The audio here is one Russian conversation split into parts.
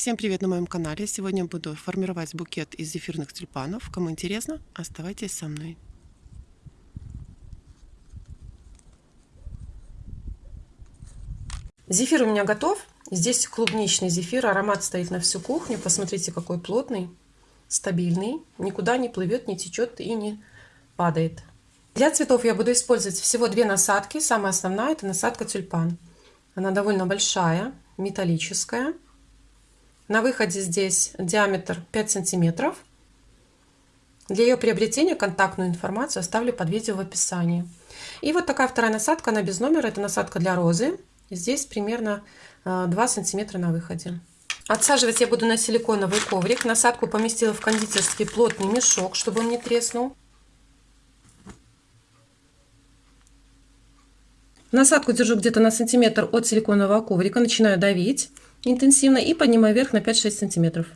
Всем привет на моем канале. Сегодня буду формировать букет из зефирных тюльпанов. Кому интересно, оставайтесь со мной. Зефир у меня готов. Здесь клубничный зефир. Аромат стоит на всю кухню. Посмотрите, какой плотный, стабильный. Никуда не плывет, не течет и не падает. Для цветов я буду использовать всего две насадки. Самая основная это насадка тюльпан. Она довольно большая, металлическая. На выходе здесь диаметр 5 сантиметров. Для ее приобретения контактную информацию оставлю под видео в описании. И вот такая вторая насадка, она без номера, это насадка для розы. Здесь примерно 2 э, сантиметра на выходе. Отсаживать я буду на силиконовый коврик. Насадку поместила в кондитерский плотный мешок, чтобы он не треснул. Насадку держу где-то на сантиметр от силиконового коврика, начинаю давить интенсивно и поднимаю вверх на 5-6 сантиметров.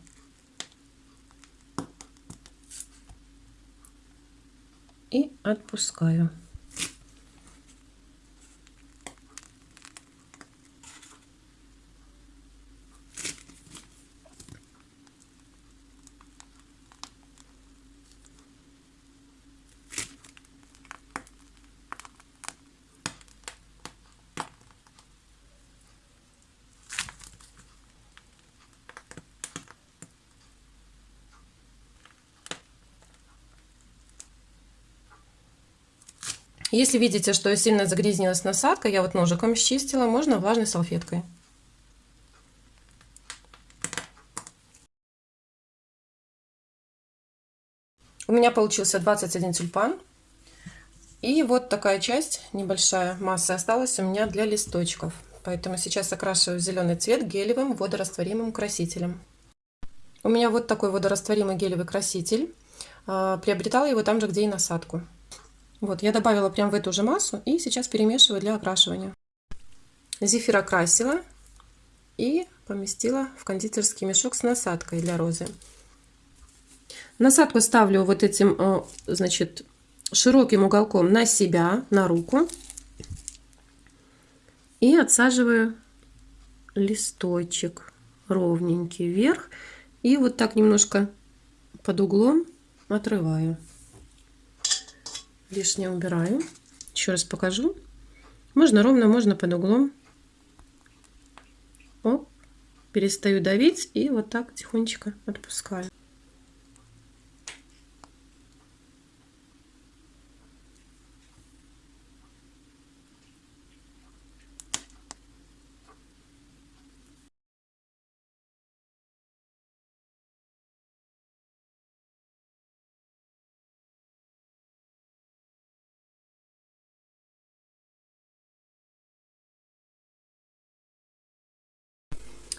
И отпускаю. Если видите, что сильно загрязнилась насадка, я вот ножиком счистила, можно влажной салфеткой. У меня получился 21 тюльпан. И вот такая часть, небольшая масса осталась у меня для листочков. Поэтому сейчас окрашиваю зеленый цвет гелевым водорастворимым красителем. У меня вот такой водорастворимый гелевый краситель. А, приобретала его там же, где и насадку. Вот, я добавила прям в эту же массу и сейчас перемешиваю для окрашивания. Зефир окрасила и поместила в кондитерский мешок с насадкой для розы. Насадку ставлю вот этим, э, значит, широким уголком на себя, на руку. И отсаживаю листочек ровненький вверх. И вот так немножко под углом отрываю лишнее убираю. Еще раз покажу. Можно ровно, можно под углом. Оп, перестаю давить и вот так тихонечко отпускаю.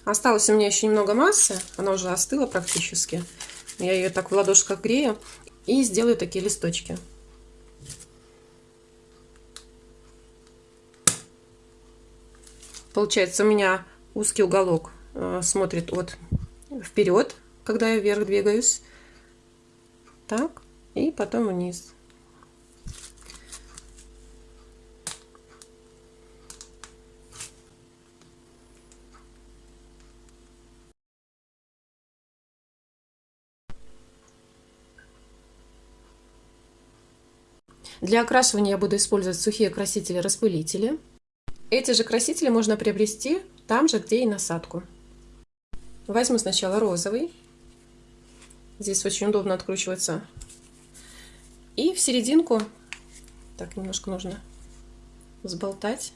Осталось у меня еще немного массы, она уже остыла практически. Я ее так в ладошках грею и сделаю такие листочки. Получается у меня узкий уголок э, смотрит от вперед, когда я вверх двигаюсь. Так, и потом вниз. Для окрашивания я буду использовать сухие красители-распылители. Эти же красители можно приобрести там же, где и насадку. Возьму сначала розовый. Здесь очень удобно откручивается. И в серединку, так немножко нужно сболтать,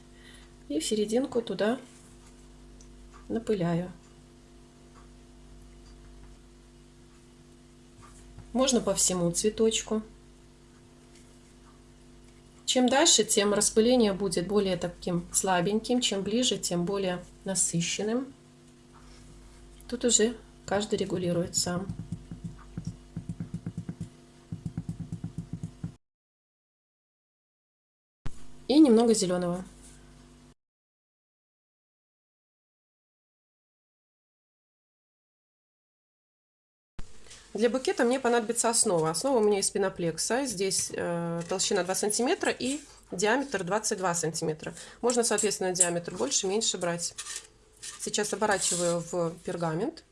и в серединку туда напыляю. Можно по всему цветочку. Чем дальше, тем распыление будет более таким слабеньким, чем ближе, тем более насыщенным. Тут уже каждый регулирует сам. И немного зеленого. Для букета мне понадобится основа. Основа у меня из пеноплекса. Здесь э, толщина 2 см и диаметр 22 см. Можно, соответственно, диаметр больше, меньше брать. Сейчас оборачиваю в пергамент.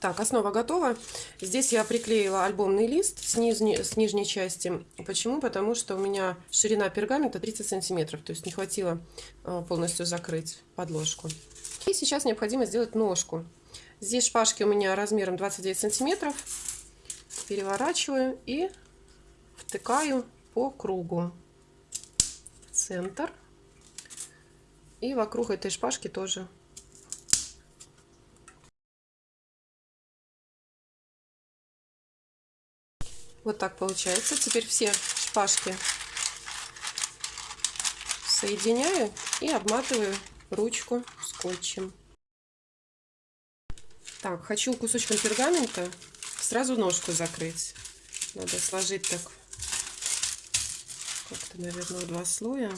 Так, основа готова. Здесь я приклеила альбомный лист с, нижней, с нижней части. Почему? Потому что у меня ширина пергамента 30 сантиметров, то есть не хватило э, полностью закрыть подложку. И сейчас необходимо сделать ножку. Здесь шпажки у меня размером 29 сантиметров. Переворачиваю и втыкаю по кругу. Центр. И вокруг этой шпажки тоже Вот так получается. Теперь все шпажки соединяю и обматываю ручку скотчем. Так, хочу кусочком пергамента сразу ножку закрыть. Надо сложить так как-то, наверное, два слоя.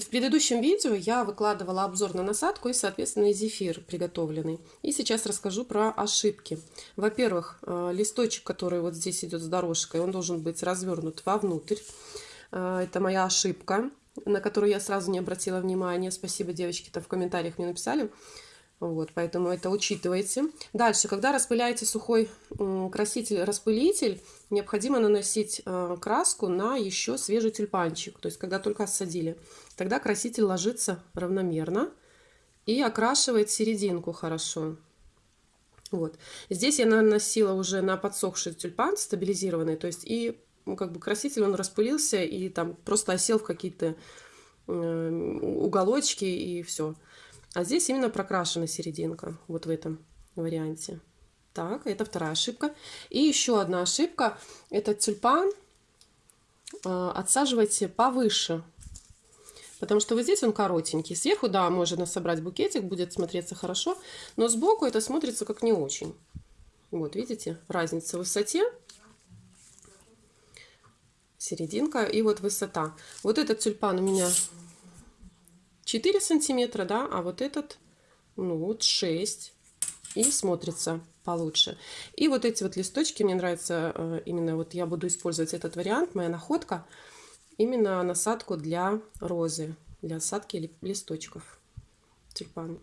В предыдущем видео я выкладывала обзор на насадку и, соответственно, зефир приготовленный. И сейчас расскажу про ошибки. Во-первых, э, листочек, который вот здесь идет с дорожкой, он должен быть развернут вовнутрь. Э, это моя ошибка, на которую я сразу не обратила внимания. Спасибо, девочки, там в комментариях мне написали. Вот, поэтому это учитывайте. Дальше, когда распыляете сухой краситель-распылитель, необходимо наносить э, краску на еще свежий тюльпанчик. То есть, когда только осадили. Тогда краситель ложится равномерно и окрашивает серединку хорошо. Вот. Здесь я наносила уже на подсохший тюльпан стабилизированный. То есть, и ну, как бы краситель он распылился и там просто осел в какие-то э, уголочки и все. А здесь именно прокрашена серединка, вот в этом варианте. Так, это вторая ошибка. И еще одна ошибка. Этот тюльпан э, отсаживайте повыше. Потому что вот здесь он коротенький. Сверху, да, можно собрать букетик, будет смотреться хорошо. Но сбоку это смотрится как не очень. Вот, видите, разница в высоте. Серединка и вот высота. Вот этот тюльпан у меня 4 сантиметра, да, а вот этот, ну вот 6. И смотрится получше. И вот эти вот листочки, мне нравится э, именно, вот я буду использовать этот вариант, моя находка, именно насадку для розы, для осадки листочков тюльпана.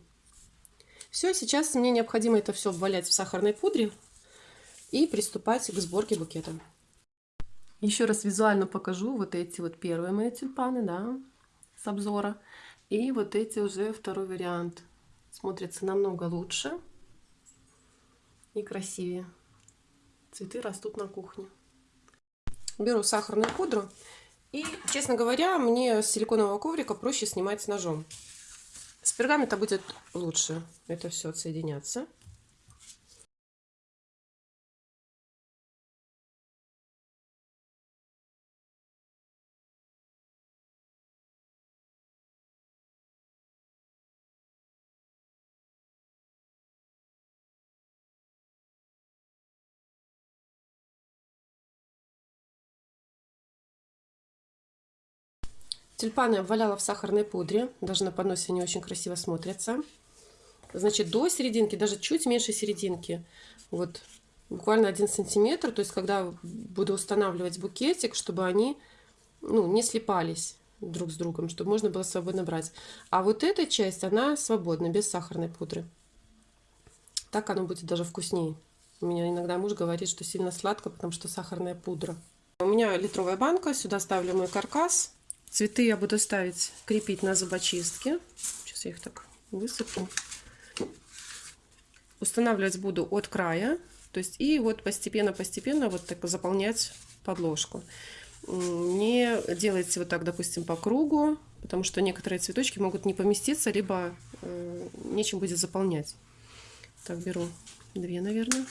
Все, сейчас мне необходимо это все обвалять в сахарной пудре и приступать к сборке букета. Еще раз визуально покажу вот эти вот первые мои тюльпаны, да, с обзора. И вот эти уже второй вариант. Смотрится намного лучше и красивее. Цветы растут на кухне. Беру сахарную пудру. И, честно говоря, мне с силиконового коврика проще снимать с ножом. С пергамента будет лучше это все отсоединяться. Тюльпаны обваляла в сахарной пудре. Даже на подносе они очень красиво смотрятся. Значит, до серединки, даже чуть меньше серединки. Вот буквально один сантиметр. То есть, когда буду устанавливать букетик, чтобы они ну, не слипались друг с другом, чтобы можно было свободно брать. А вот эта часть, она свободна, без сахарной пудры. Так оно будет даже вкуснее. У меня иногда муж говорит, что сильно сладко, потому что сахарная пудра. У меня литровая банка, сюда ставлю мой каркас. Цветы я буду ставить, крепить на зубочистке. Сейчас я их так высыплю. Устанавливать буду от края. То есть и вот постепенно-постепенно вот так заполнять подложку. Не делайте вот так, допустим, по кругу, потому что некоторые цветочки могут не поместиться, либо э, нечем будет заполнять. Так, беру две, наверное.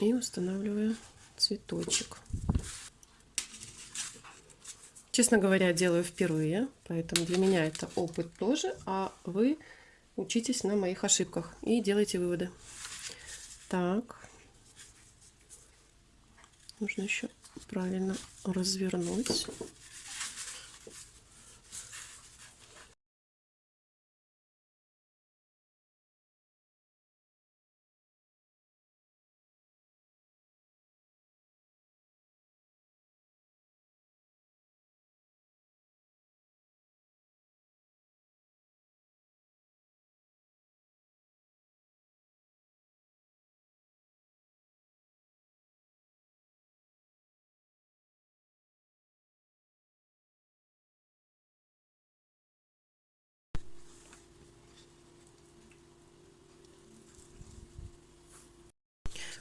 И устанавливаю цветочек. Честно говоря, делаю впервые, поэтому для меня это опыт тоже, а вы учитесь на моих ошибках и делайте выводы. Так, нужно еще правильно развернуть.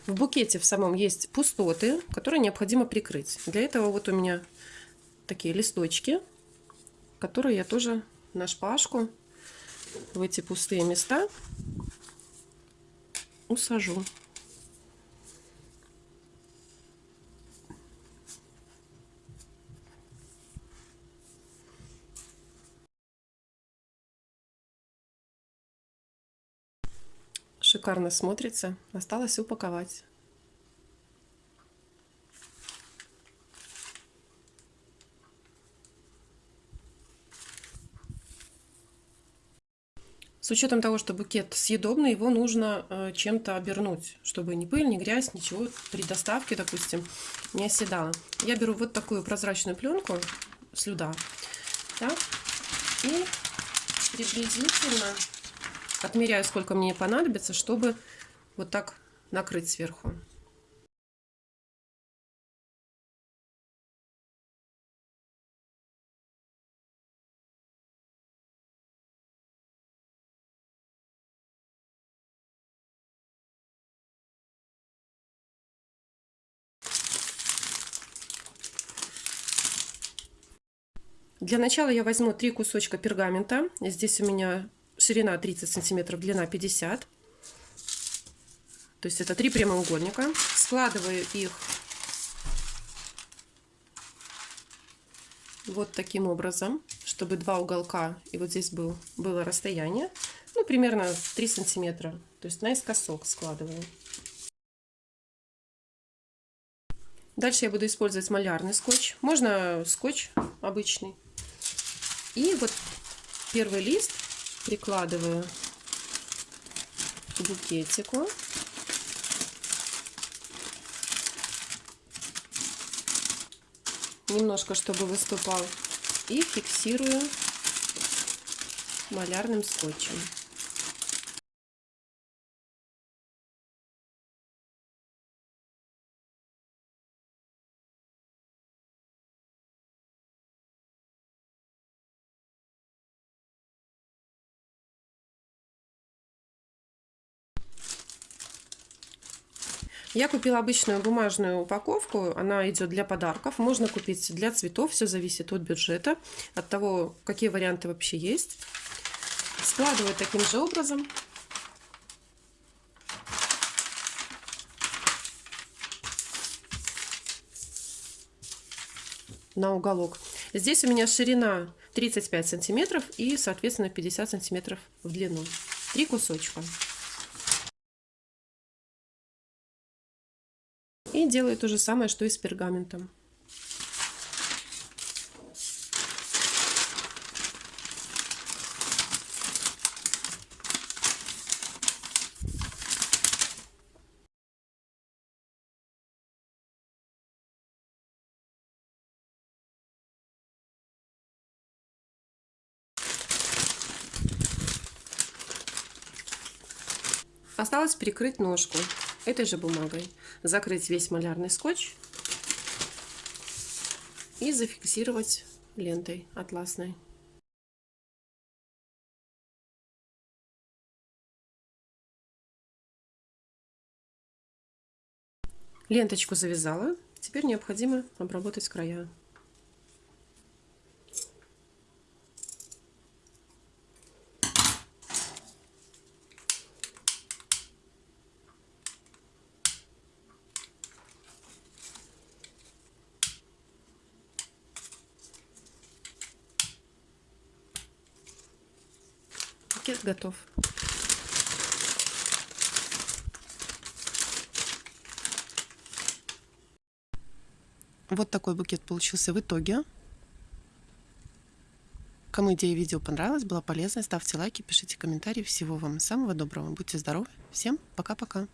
В букете в самом есть пустоты, которые необходимо прикрыть. Для этого вот у меня такие листочки, которые я тоже на шпажку в эти пустые места усажу. Шикарно смотрится. Осталось упаковать. С учетом того, что букет съедобный, его нужно э, чем-то обернуть, чтобы ни пыль, ни грязь, ничего при доставке, допустим, не оседало. Я беру вот такую прозрачную пленку слюда, так, и приблизительно отмеряю, сколько мне понадобится, чтобы вот так накрыть сверху. Для начала я возьму три кусочка пергамента. Здесь у меня ширина 30 сантиметров, длина 50. То есть это три прямоугольника. Складываю их вот таким образом, чтобы два уголка и вот здесь был, было расстояние, ну, примерно 3 сантиметра. То есть наискосок складываю. Дальше я буду использовать малярный скотч. Можно скотч обычный. И вот первый лист прикладываю к букетику. Немножко, чтобы выступал. И фиксирую малярным скотчем. Я купила обычную бумажную упаковку, она идет для подарков, можно купить для цветов, все зависит от бюджета, от того, какие варианты вообще есть. Складываю таким же образом. на уголок. Здесь у меня ширина 35 сантиметров и, соответственно, 50 сантиметров в длину. Три кусочка. Делаю то же самое, что и с пергаментом. Осталось прикрыть ножку этой же бумагой, закрыть весь малярный скотч и зафиксировать лентой атласной. Ленточку завязала, теперь необходимо обработать края. Букет готов. Вот такой букет получился в итоге. Кому идея видео понравилась, была полезна, ставьте лайки, пишите комментарии. Всего вам самого доброго. Будьте здоровы. Всем пока-пока.